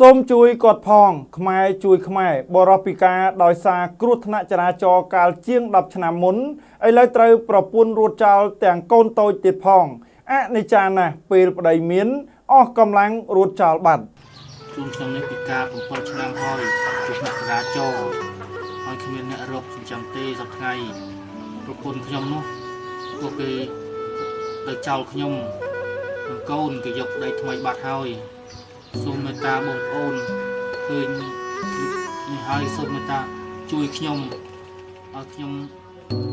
សូមជួយគាត់ផង ខ្មែរជួយខ្មែរបរិពិការដោយសារគ្រោះថ្នាក់ចរាចរណ៍កាលជាង10ឆ្នាំមុនឥឡូវត្រូវប្រពន្ធរួចចោលទាំងកូនតូចទៀតផងអនិច្ចាណាស់ពេលប្តីមានអស់កម្លាំងរួចចោលបាត់ជូនខ្ញុំនេះពិការ7ឆ្នាំហើយគ្រោះថ្នាក់ចរាចរណ៍ហើយគ្មានអ្នករកចិញ្ចឹមទេសប្តាហ៍ប្រពន្ធខ្ញុំនោះពួកគេទៅចោលខ្ញុំនិងកូនគេយកប្តីថ្មីបាត់ហើយសូមមេ ត្តាបងប្អូនឃើញនេះហើយសូមមេត្តាជួយខ្ញុំឲ្យខ្ញុំ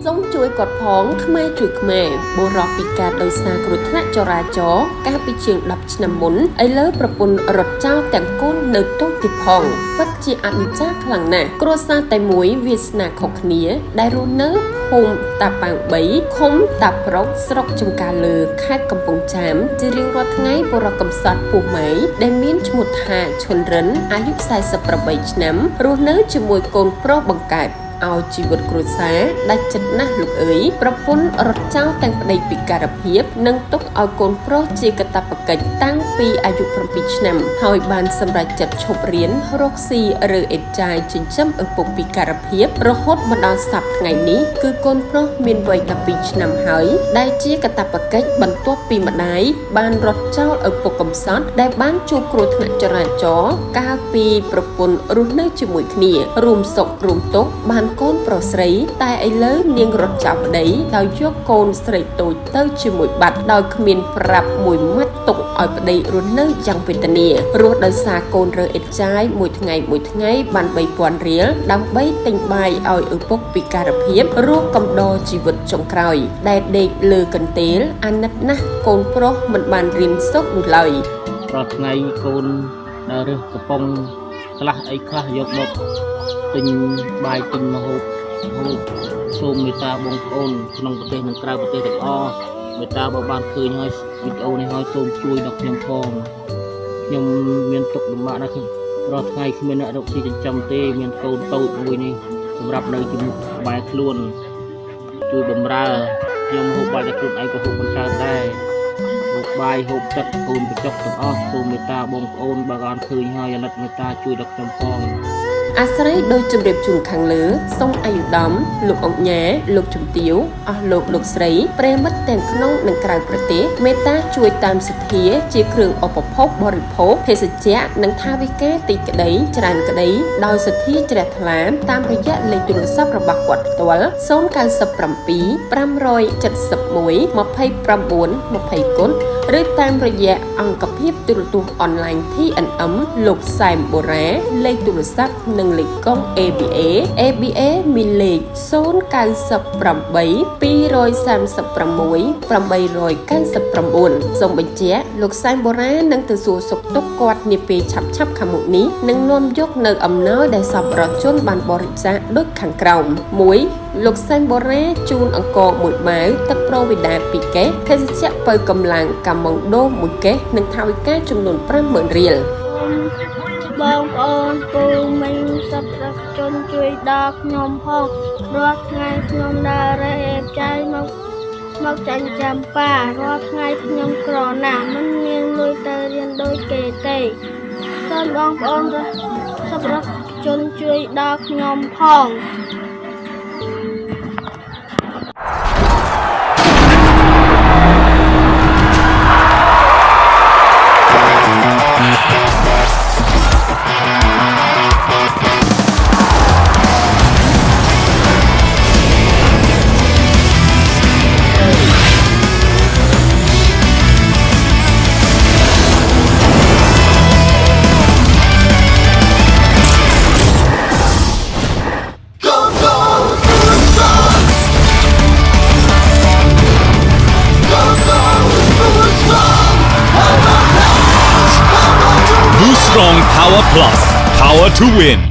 សូមជួយគាត់ផងខ្មែរជួយខ្មែរបុរសពិការដោយសារគ្រោះថ្នាក់ចរាចរណ៍កាលពីជាង10ឆ្នាំមុនឥឡូវប្រពន្ធរត់ចោលទាំងកូននៅតូចទៀតផងពិតជាអនិច្ចាខ្លាំងណាស់គ្រួសារតែមួយវាសនាខុសគ្នា ដែលរស់នៅភូមិតាប៉ាង3ឃុំតាប្រុកស្រុកចំការលើខេត្តកំពង់ចាមជារៀងរាល់ថ្ងៃបុរសកំសត់ពោះម៉ៃដែលមានឈ្មោះថាឈុនរិនអាយុ48ឆ្នាំរស់នៅជាមួយកូនប្រុសបង្កើត ឲ្យជីវិតគ្រួសារដាច់ចិត្តណាស់លោកអើយប្រពន្ធរត់ចោលទាំងប្តីពិការភាព និងទុកឲ្យកូនប្រុសជាកតាបកិច្ចតាំងពីអាយុ7ឆ្នាំ ហើយបានសម្រេចចិត្តឈប់រៀនរកស៊ីឬអេតចាយចិញ្ចឹមឪពុកពិការភាព រហូតមកដល់សប្តាហ៍ថ្ងៃនេះគឺកូនប្រុសមានវ័យ12ឆ្នាំហើយដែលជាកតាបកិច្ចបន្ទាប់ពីម្ដាយបានរត់ចោលឪពុកកំសត់ដែលបានជួបគ្រោះថ្នាក់ចរាចរណ៍កាលពីប្រពន្ធរស់នៅជាមួយគ្នា រួមសុខរួមទុក្ខបានកូនប្រុសស្រី តែឥឡូវនាងរត់ចាប់ប្តីដោយយកកូនស្រីតូចទៅជាមួយបាត់ដោយគ្មានប្រាប់មួយម៉ាត់ទុកឲ្យប្តីរស់នៅយ៉ាងវេទនារស់ដោយសារកូនរើអិតចាយមួយថ្ងៃមួយថ្ងៃបាន3000រៀលដើម្បីទិញបាយឲ្យឪពុកពិការភាពរស់កំដរជីវិតចុងក្រោយ ដែលដេកលើកន្ទេលអាណិតណាស់កូនប្រុសមិនបានរៀនសូត្រនោះឡើយរាល់ថ្ងៃកូនរើសកំប៉ុងខ្លះអីខ្លះយកមក ទិញបាយទិញម្ហូបហូបសូមមេត្តាបងប្អូនក្នុងប្រទេសនិងក្រៅប្រទេសទាំងអស់មេត្តាបើបានឃើញហើយវីដេអូនេះហើយសូមជួយដល់ខ្ញុំផងខ្ញុំមានទុកលំបាកណាស់រាល់ថ្ងៃគ្មានអ្នករកស៊ីចិញ្ចឹមទេ មានកូនតូចមួយនេះសម្រាប់នៅជាមួយក្បែរខ្លួនជួយបំរើខ្ញុំហូបបាយតែខ្លួនឯងក៏ហូបមិនកើតដែរហូបបាយហូបទឹកកូនបញ្ចុកទាំងអស់សូមមេត្តាបងប្អូនបើបានឃើញហើយអាណិតមេត្តាជួយដល់ខ្ញុំផង អាស្រ័យដោយជម្រាបជូនខាងលើសូមអាយុដំ លោកអង្គញាលោកជំទាវអស់លោកលោកស្រីប្រិមិត្តទាំងក្នុងនិងក្រៅប្រទេសមេត្តាជួយតាមសទ្ធាជាគ្រឿងឧបភោគបរិភោគភេសជ្ជៈនិងថាវិការទីក្តីច្រើនក្តីដោយសទ្ធាជ្រះថ្លាតាមរយៈលេខទូរស័ព្ទរបស់គាត់ផ្ទាល់097 571 29 20គុណ ឬតាមរយៈអង្គភាពទូរទស្សន៍អនឡាញ TNM លោកសែមបូរ៉ាលេខទូរស័ព្ទនិងលេខកុង ABA ABA មានលេខ098 236 899សូមបញ្ជាក់លោកសែមបូរ៉ានឹងទៅសួរសុខទុក្ខគាត់នាពេលឆាប់ឆាប់ខាងមុខនេះនឹងនាំយកនៅអំណោយដែលសប្បុរសជនបានបរិច្ចាគដូចខាងក្រោម1 លោកសែមបូរ៉ាជូនអង្គមួយបាវទឹកប្រូវីដា2កេសភេសជ្ជៈបើកម្លាំងកាម៉ុងដូ1កេសនិងថវិកាចំនួន50000រៀលបងប្អូនពូមីងសប្បុរសជនជួយដល់ខ្ញុំផងរាល់ថ្ងៃខ្ញុំដើររែកចាយមកមកចាញ់ចាំប៉ារាល់ថ្ងៃខ្ញុំក្រណាស់មិនមានលុយទៅរៀនដូចគេទេសូមបងប្អូនសប្បុរសជនជួយដល់ខ្ញុំផង Strong Power Plus. Power to win.